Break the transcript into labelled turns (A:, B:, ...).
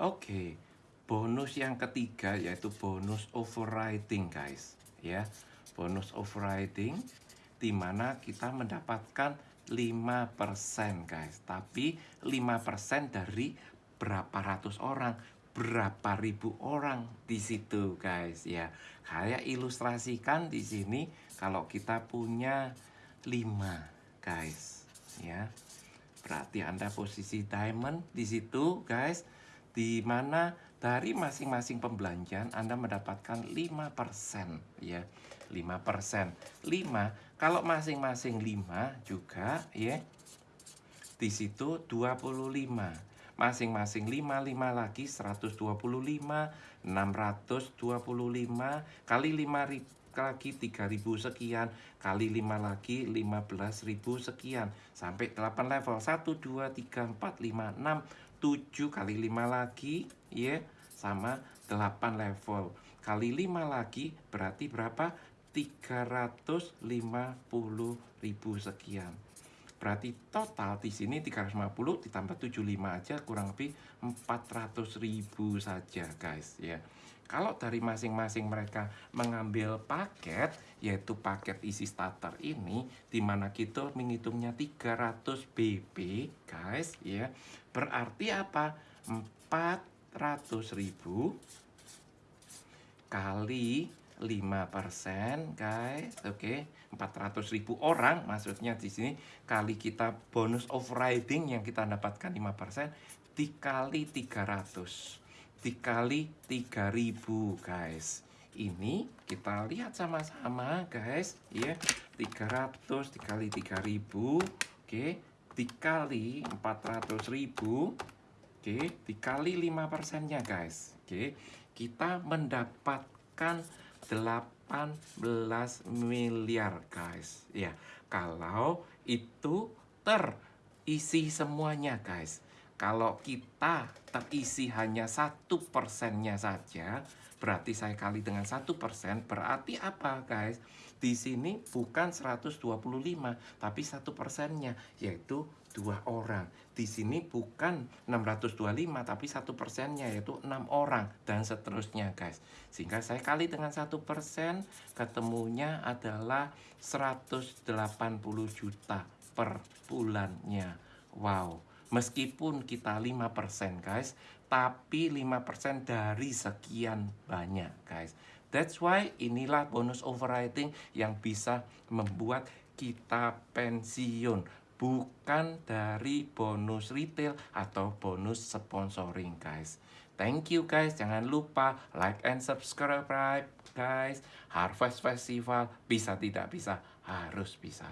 A: Oke, bonus yang ketiga yaitu bonus overriding guys. Ya, bonus overriding di mana kita mendapatkan 5% guys. Tapi 5% dari berapa ratus orang, berapa ribu orang di situ guys ya. Kayak ilustrasikan di sini kalau kita punya 5 guys ya. Berarti Anda posisi diamond di situ guys di mana dari masing-masing pembelanjaan Anda mendapatkan 5% ya. 5%. 5 kalau masing-masing 5 juga ya. Di situ 25. Masing-masing 5 5 lagi 125 625 kali 5 lagi 3000 sekian kali 5 lagi 15000 sekian sampai 8 level 1 2 3 4 5 6 7 kali 5 lagi ya sama 8 level. Kali 5 lagi berarti berapa? 350 ribu sekian berarti total di sini 350 ditambah 75 aja kurang lebih 400 ribu saja guys ya kalau dari masing-masing mereka mengambil paket, yaitu paket isi starter ini, di mana kita menghitungnya 300 BB, guys, ya. Berarti apa? 400 ribu kali 5% guys oke okay. 400 ribu orang maksudnya di sini kali kita bonus overriding yang kita dapatkan 5% dikali 300 dikali 3000 guys. Ini kita lihat sama-sama guys. Ya 300 dikali 3000 oke dikali 400.000 oke dikali 5 persennya guys. Oke kita mendapatkan 18 miliar guys. Ya kalau itu terisi semuanya guys kalau kita terisi hanya satu persennya saja, berarti saya kali dengan satu persen, berarti apa guys? Di sini bukan 125, tapi satu persennya, yaitu dua orang. Di sini bukan 625, tapi satu persennya, yaitu enam orang, dan seterusnya guys. Sehingga saya kali dengan satu persen, ketemunya adalah 180 juta per bulannya. Wow Meskipun kita 5% guys, tapi 5% dari sekian banyak guys. That's why inilah bonus overriding yang bisa membuat kita pensiun bukan dari bonus retail atau bonus sponsoring guys. Thank you guys, jangan lupa like and subscribe guys. Harvest Festival bisa tidak bisa, harus bisa.